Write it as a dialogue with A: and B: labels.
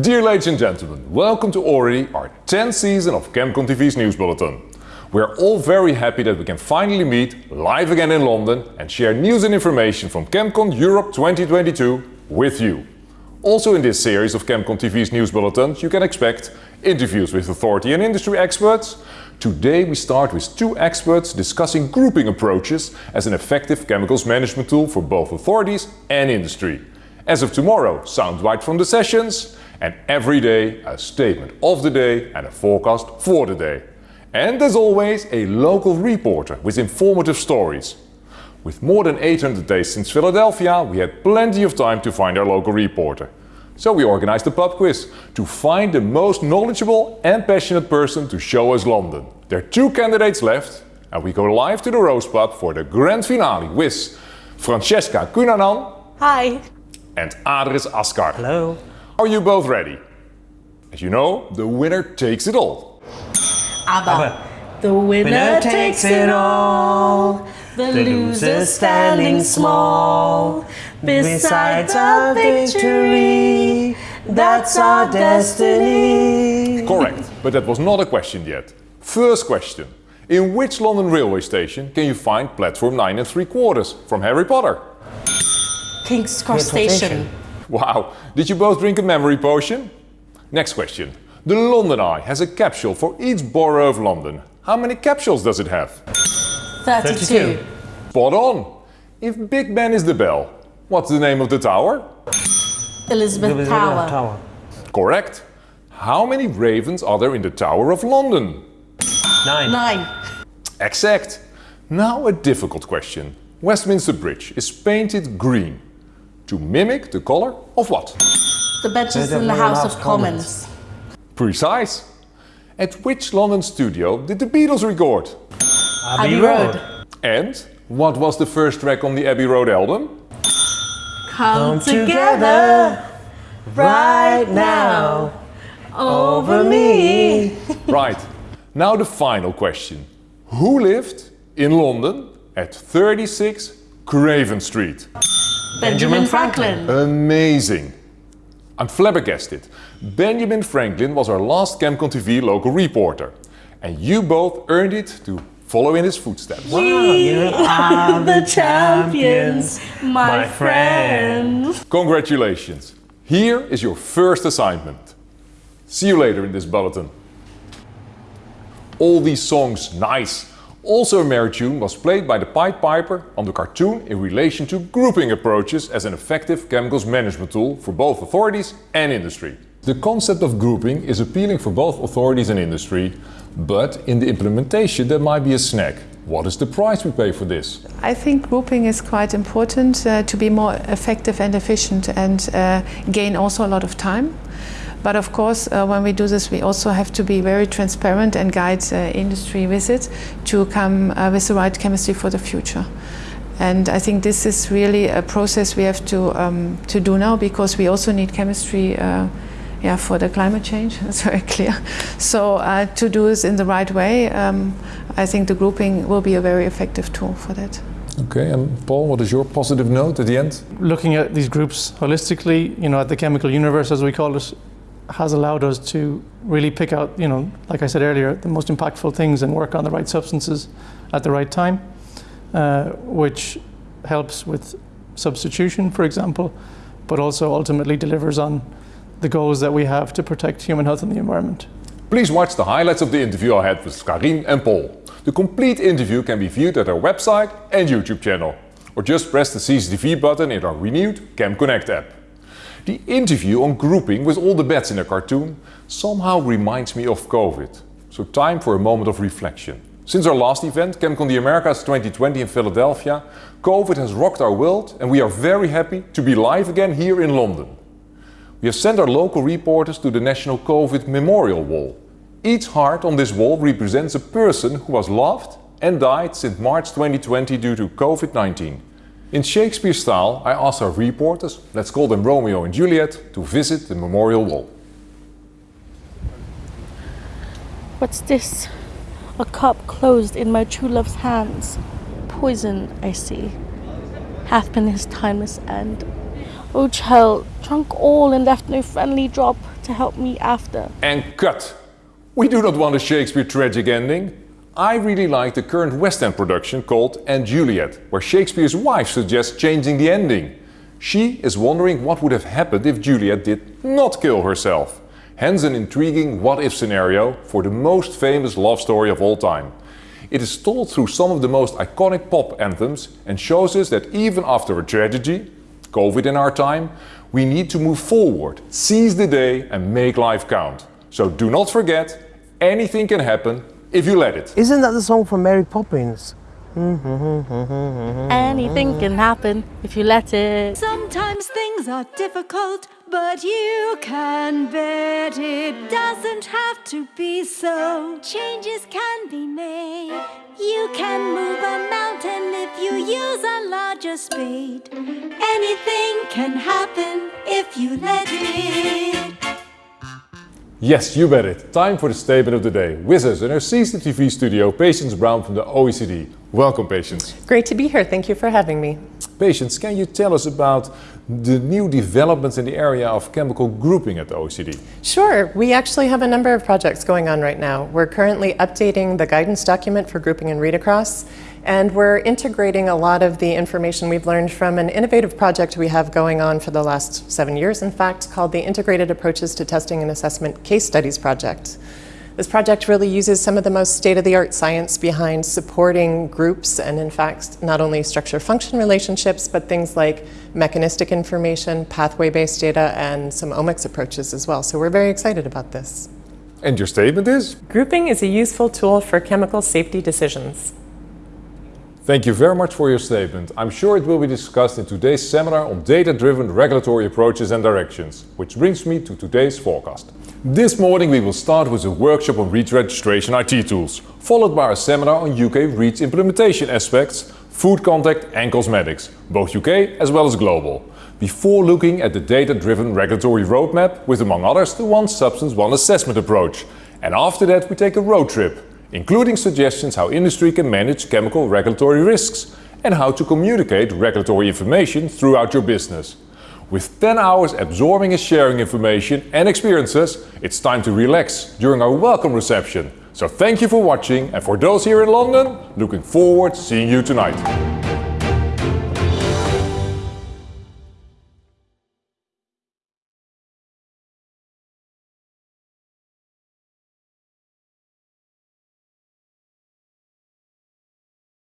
A: Dear ladies and gentlemen, welcome to already our 10th season of Chemcon TV's News Bulletin. We are all very happy that we can finally meet live again in London and share news and information from Chemcon Europe 2022 with you. Also in this series of Chemcon TV's News Bulletins you can expect interviews with authority and industry experts. Today we start with two experts discussing grouping approaches as an effective chemicals management tool for both authorities and industry. As of tomorrow, soundbite from the sessions, and every day a statement of the day and a forecast for the day. And as always, a local reporter with informative stories. With more than 800 days since Philadelphia, we had plenty of time to find our local reporter. So we organized a pub quiz to find the most knowledgeable and passionate person to show us London. There are two candidates left and we go live to the Rose Pub for the grand finale with Francesca Kunanan
B: Hi.
A: And Adris Askar.
C: Hello.
A: Are you both ready? As you know, the winner takes it all.
B: ABBA. The winner takes it all. The loser standing small. Besides our victory, that's our destiny.
A: Correct, but that was not a question yet. First question. In which London railway station can you find platform 9 and 3 quarters from Harry Potter?
B: King's Cross Station.
A: Wow, did you both drink a memory potion? Next question. The London Eye has a capsule for each borough of London. How many capsules does it have?
B: 32.
A: Spot on! If Big Ben is the bell, what's the name of the tower?
B: Elizabeth
C: Elizabeth
B: Tower.
C: Tower.
A: Correct. How many ravens are there in the Tower of London?
C: Nine.
B: Nine.
A: Exact. Now a difficult question. Westminster Bridge is painted green to mimic the color of what?
B: The benches in the House of Commons.
A: Precise. At which London studio did the Beatles record?
B: Abbey Road.
A: And what was the first track on the Abbey Road album?
B: Come together right now over me.
A: Right. Now the final question. Who lived in London at 36 Craven Street?
B: Benjamin Franklin.
A: Amazing. I'm flabbergasted. Benjamin Franklin was our last Chemcon TV local reporter. And you both earned it to follow in his footsteps.
C: Wow, you
B: are the champions, my friends.
A: Congratulations. Here is your first assignment. See you later in this bulletin. All these songs, nice. Also a merry tune was played by the Pied Piper on the cartoon in relation to grouping approaches as an effective chemicals management tool for both authorities and industry. The concept of grouping is appealing for both authorities and industry, but in the implementation there might be a snag. What is the price we pay for this?
D: I think grouping is quite important uh, to be more effective and efficient and uh, gain also a lot of time. But of course, uh, when we do this, we also have to be very transparent and guide uh, industry with it to come uh, with the right chemistry for the future. And I think this is really a process we have to um, to do now because we also need chemistry. Uh, yeah, for the climate change, that's very clear. So uh, to do this in the right way, um, I think the grouping will be a very effective tool for that.
A: Okay, and Paul, what is your positive note at the end?
E: looking at these groups holistically, you know, at the chemical universe, as we call it, has allowed us to really pick out, you know, like I said earlier, the most impactful things and work on the right substances at the right time, uh, which helps with substitution, for example, but also ultimately delivers on the goals that we have to protect human health and the environment.
A: Please watch the highlights of the interview I had with Karin and Paul. The complete interview can be viewed at our website and YouTube channel. Or just press the CCTV button in our renewed Cam Connect app. The interview on grouping with all the bats in a cartoon somehow reminds me of COVID. So time for a moment of reflection. Since our last event, ChemCon the Americas 2020 in Philadelphia, COVID has rocked our world and we are very happy to be live again here in London. We have sent our local reporters to the National COVID Memorial Wall. Each heart on this wall represents a person who was loved and died since March 2020 due to COVID-19. In Shakespeare style, I asked our reporters, let's call them Romeo and Juliet, to visit the memorial wall.
F: What's this? A cup closed in my true love's hands. Poison, I see, hath been his timeless end. O child, drunk all and left no friendly drop, to help me after.
A: And cut! We do not want a Shakespeare tragic ending. I really like the current West End production called & Juliet, where Shakespeare's wife suggests changing the ending. She is wondering what would have happened if Juliet did not kill herself. Hence an intriguing what-if scenario for the most famous love story of all time. It is told through some of the most iconic pop anthems and shows us that even after a tragedy, COVID in our time, we need to move forward, seize the day and make life count. So do not forget, anything can happen if you let it.
B: Isn't that the song from Mary Poppins?
F: Anything can happen if you let it.
C: Sometimes things are difficult, but you can bet it doesn't have to be so. Changes can be made. You can move a mountain if you use a larger spade. Anything can happen if you let it.
A: Yes, you bet it. Time for the statement of the day. With us in our CCTV studio, Patience Brown from the OECD. Welcome, Patience.
G: Great to be here. Thank you for having me.
A: Patience, can you tell us about the new developments in the area of chemical grouping at the OECD?
G: Sure. We actually have a number of projects going on right now. We're currently updating the guidance document for grouping and read across, and we're integrating a lot of the information we've learned from an innovative project we have going on for the last seven years, in fact, called the Integrated Approaches to Testing and Assessment Case Studies Project. This project really uses some of the most state-of-the-art science behind supporting groups and in fact not only structure-function relationships but things like mechanistic information, pathway-based data and some omics approaches as well. So we're very excited about this.
A: And your statement is?
G: Grouping is a useful tool for chemical safety decisions.
A: Thank you very much for your statement. I'm sure it will be discussed in today's seminar on data-driven regulatory approaches and directions, which brings me to today's forecast. This morning we will start with a workshop on REACH registration IT tools, followed by a seminar on UK REACH implementation aspects, food contact and cosmetics, both UK as well as global, before looking at the data-driven regulatory roadmap with among others the One Substance One Assessment approach. And after that we take a road trip including suggestions how industry can manage chemical regulatory risks and how to communicate regulatory information throughout your business. With 10 hours absorbing and sharing information and experiences, it's time to relax during our welcome reception. So thank you for watching and for those here in London, looking forward to seeing you tonight.